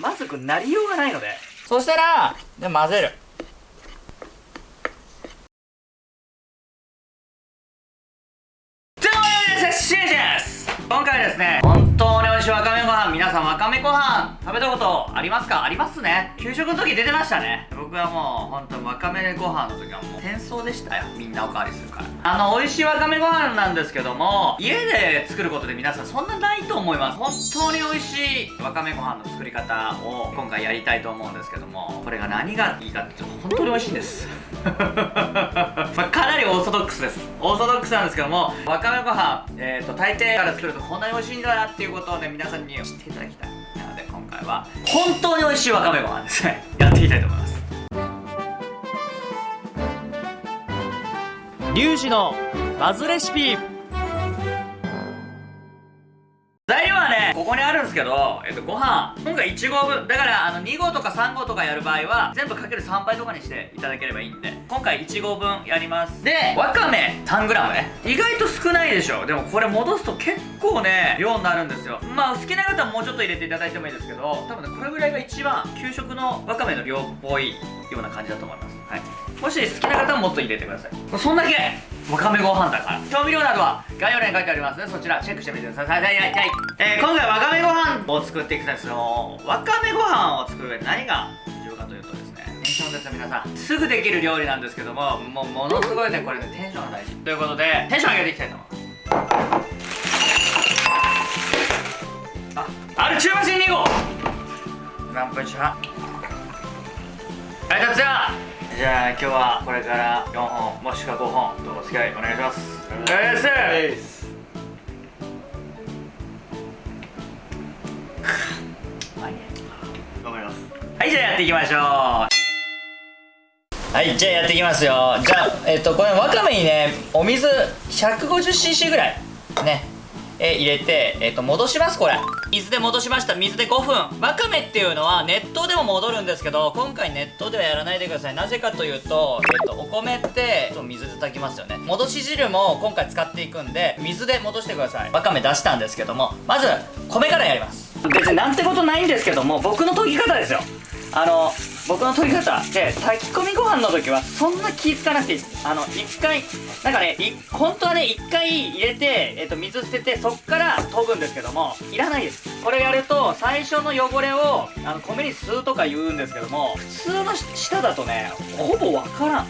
まずくなりようがないので。そしたらで混ぜる。今回はですね本当に美味しいわかめご飯皆さんわかめご飯食べたことありますか？ありますね。給食の時出てましたね。僕はもう本当わかめご飯の時はもう転送でしたよ。みんなおかわりするから。あの美味しいわかめご飯なんですけども家で作ることで皆さんそんなないと思います。本当に美味しいわかめご飯の作り方を今回やりたいと思うんですけどもこれが何がいいかっていうと本当に美味しいんです。ま、ソドックスです。オーソドックスなんですけどもわかめご飯えっ、ー、と大抵から作るとこんなに美味しいんだなっていうことをね皆さんに知っていただきたいなので今回は本当に美味しいわかめご飯ですね。やっていきたいと思います。リュウジのバズレシピ。ここにあるんですけど、えっと、ご飯、今回1合分。だから、あの、2合とか3合とかやる場合は、全部かける3倍とかにしていただければいいんで、今回1合分やります。で、わかめ 3g ね。意外と少ないでしょ。でもこれ戻すと結構ね、量になるんですよ。まあ、好きな方はもうちょっと入れていただいてもいいですけど、多分ね、これぐらいが一番、給食のわかめの量っぽいような感じだと思います。はい。もし好きな方はもっと入れてください。そんだけわかめご飯だから調味料などは概要欄に書いてありますのでそちらチェックしてみてくださいはいはいはい、えー、今回を作っていくんですよわかめご飯を作る上で何が重要かというとですねテンションですよ皆さんすぐできる料理なんですけどももうものすごいねこれねテンションが大事。ということでテンション上げていきたいと思います。あある中マシン2号何分半はいじゃあじゃあ今日はこれから4本もしくは5本とお付き合いお願いします。お願いしますじゃあやっていきましょう。はいじゃあやっていきますよ。じゃあえっとこれわかめにねお水 150cc ぐらいねえ入れて、えっと戻しますこれ。水で戻しました。水で5分。わかめっていうのは熱湯でも戻るんですけど今回熱湯ではやらないでください。なぜかというと、えっとお米って水で炊きますよね。戻し汁も今回使っていくんで水で戻してください。わかめ出したんですけどもまず米からやります。別になんてことないんですけども僕の研ぎ方ですよ。あの僕の取り方で炊き込みご飯の時はそんな気付かなくていい。ですあの1回なんかね本当はね1回入れて、えー、と水捨ててそっから研ぐんですけどもいらないです。これやると最初の汚れをあの米に吸うとか言うんですけども普通の舌だとねほぼわからん。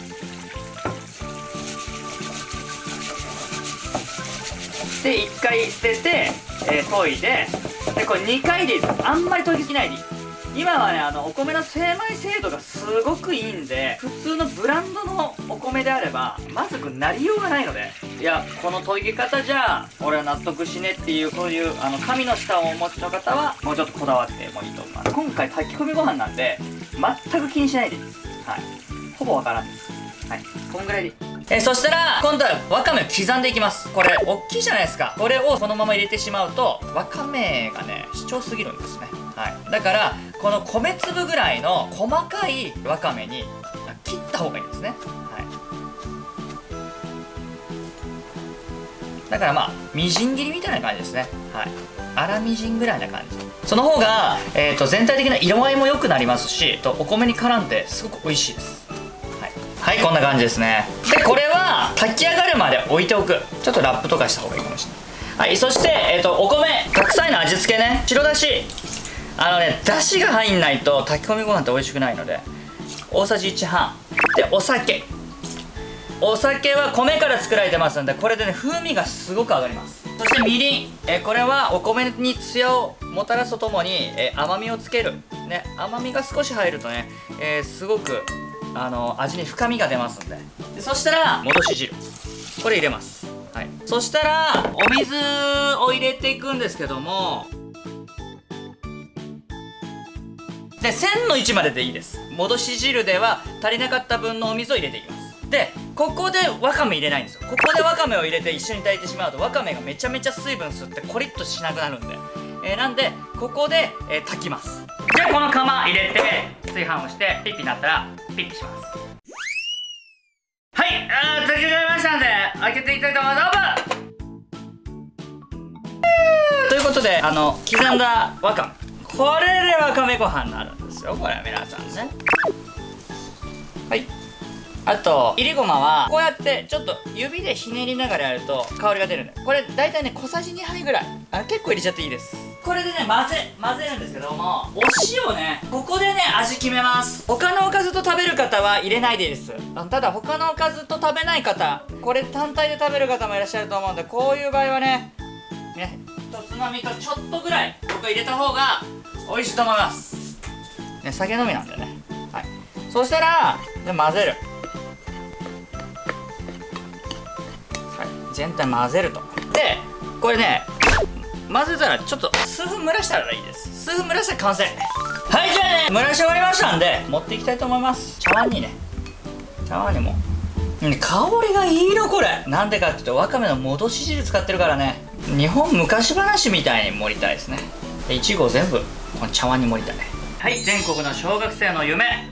で1回捨てて、えー、研いででこれ2回でいいです。あんまり研ぎすぎないでいい。今はねあのお米の精米精度がすごくいいんで普通のブランドのお米であればまずくなりようがないので。いやこの研ぎ方じゃ俺は納得しねっていうこういうあの神の舌をお持ちの方はもうちょっとこだわってもいいと思います。今回炊き込みご飯なんで全く気にしないでいいです。はい。ほぼわからんです。はい。こんぐらいでいいえそしたら今度はわかめを刻んでいきます。これ大きいじゃないですか。これをこのまま入れてしまうとわかめがね主張すぎるんですね。はい。だからこの米粒ぐらいの細かいわかめに切った方がいいんですね、はい、だからまあみじん切りみたいな感じですね。はい。粗みじんぐらいな感じ。その方が、えーと、全体的な色合いも良くなりますしとお米に絡んですごく美味しいです。はい、こんな感じですね。でこれは炊き上がるまで置いておく。ちょっとラップとかした方がいいかもしれない。はいそして、えーと、とお米。白菜の味付けね。白だし。あのねだしが入んないと炊き込みご飯って美味しくないので。大さじ1半。でお酒。お酒は米から作られてますんでこれでね風味がすごく上がります。そしてみりん。えこれはお米にツヤをもたらすとともにえ甘みをつける。ね甘みが少し入るとね、えー、すごくあの味に深みが出ますんで。でそしたら戻し汁。これ入れます。はい。そしたらお水を入れていくんですけども。で1000の1まででいいです。戻し汁では足りなかった分のお水を入れていきます。でここでわかめ入れないんですよ。ここでわかめを入れて一緒に炊いてしまうとわかめがめちゃめちゃ水分吸ってコリッとしなくなるんで、えー、なんでここで、えー、炊きますじゃあこの釜入れて炊飯をしてピッピになったらピッピします。はいあ炊き上がりましたんで開けていきたいと思います。オープンということであの刻んだわかめ。これでわかめご飯になるんですよ。これは皆さんね。はい。あといりごまはこうやってちょっと指でひねりながらやると香りが出るんで。これ大体ね小さじ2杯ぐらい。あ結構入れちゃっていいです。これでね混ぜ混ぜるんですけどもお塩ねここでね味決めます。他のおかずと食べる方は入れないでいいです。ただ他のおかずと食べない方これ単体で食べる方もいらっしゃると思うんでこういう場合はねね一つまみとちょっとぐらい僕入れた方が美味しいと思います。ね酒飲みなんでね。はい。そしたらで混ぜる。はい。全体混ぜると。でこれね混ぜたらちょっと数分蒸らしたらいいです。数分蒸らしたら完成。はいじゃあね。蒸らし終わりましたんで持っていきたいと思います。茶碗にね。茶碗にも。うん香りがいいのこれ。なんでかっていうとわかめの戻し汁使ってるからね。日本昔話みたいに盛りたいですね。でいちご全部この茶碗に盛りたい。はい全国の小学生の夢。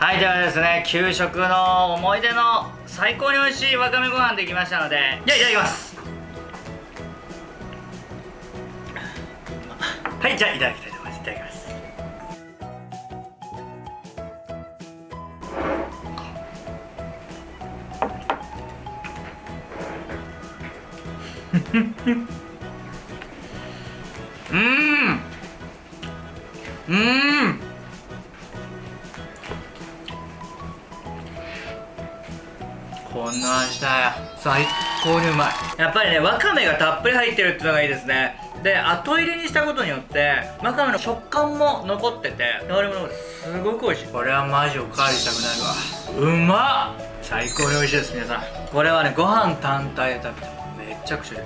はいではですね給食の思い出の最高に美味しいわかめご飯できましたのでじゃあいただきます。はいじゃあいただきたいと思います。いただきます。うん。うん。こんな味だよ。最高にうまい。やっぱりねわかめがたっぷり入ってるってのがいいですね。で後入れにしたことによってわかめの食感も残ってて香りもすごく美味しい。これはマジおかわりしたくなるわ。うまっ。最高に美味しいです皆さん。これはねご飯単体で食べてもめっちゃくちゃで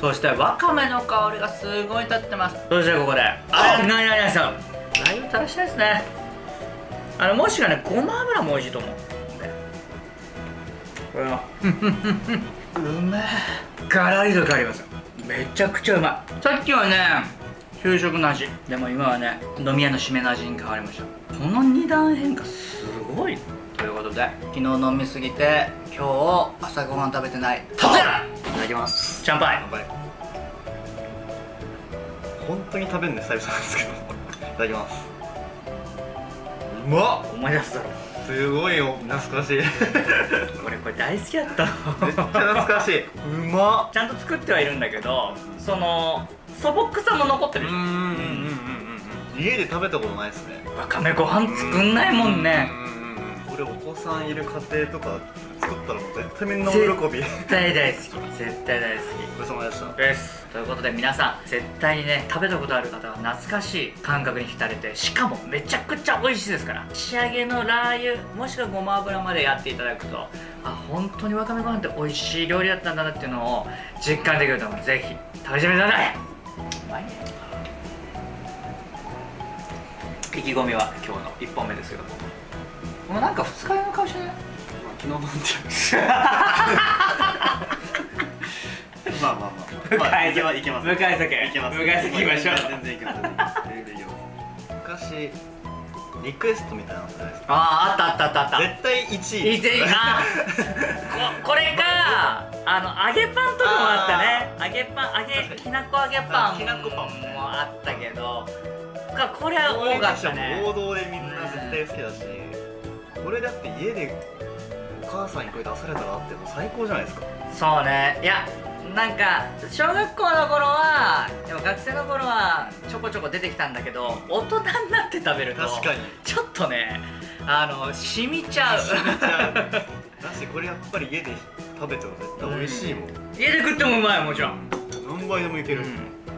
そしてわかめの香りがすごい立ってます。そしてここであなになになにさん。ラー油垂らしたいですね。あのもしかねごま油も美味しいと思うこれはうめえ。ガラリと変わりますめちゃくちゃうまい。さっきはね給食の味。でも今はね飲み屋の締めの味に変わりました。この二段変化すごい。ということで昨日飲みすぎて今日朝ごはん食べてない。タツヤいただきます。シャンパン乾杯。本当に食べるの久々なんですけど。いただきます。うまっ！思い出すだろすごいよ。懐かしい。めっ俺これ大好きだった。のちゃ懐かしい。うまっ。ちゃんと作ってはいるんだけどその素朴さも残ってるじゃん。うんうんうんうんうん家で食べたことないですね。わかめご飯作んないもんね。うんうんうん。俺お子さんいる家庭とか作ったらもう絶対みんな大喜び。絶対大好き。絶対大好ごちそうさまでした。きです。ということで皆さん絶対にね食べたことある方は懐かしい感覚に浸れてしかもめちゃくちゃ美味しいですから。仕上げのラー油もしくはごま油までやっていただくとあ本当にわかめご飯って美味しい料理だったんだなっていうのを実感できると思うのでぜひ食べてみてください。うまいね。意気込みは今日の1本目ですけど。ももうなんか二日酔いの顔してない昨日飲んでまあまあまあ。まあいけ。ますいけ。ます向かい酒いけ。ます向かい酒行きましょう。全然いけます。昔リクエストみたいなのじゃないですか。あああったあったあったあった。絶対1位。いいぜあここれか。あの揚げパンとかもあったね。揚げパン揚げきなこ揚げパンあきなこパンもあったけど。かこれは多かったね。王道でみんな絶対好きだし。これだって家でお母さんにこれ出されたらあっても最高じゃないですか。そうね。いやなんか小学校の頃はでも学生の頃はちょこちょこ出てきたんだけど大人になって食べると確かに。ちょっとねあの染みちゃう。染みちゃう。だしこれやっぱり家で食べても絶対美味しいもん。家で食ってもうまいもちろん。何倍でもいける、うん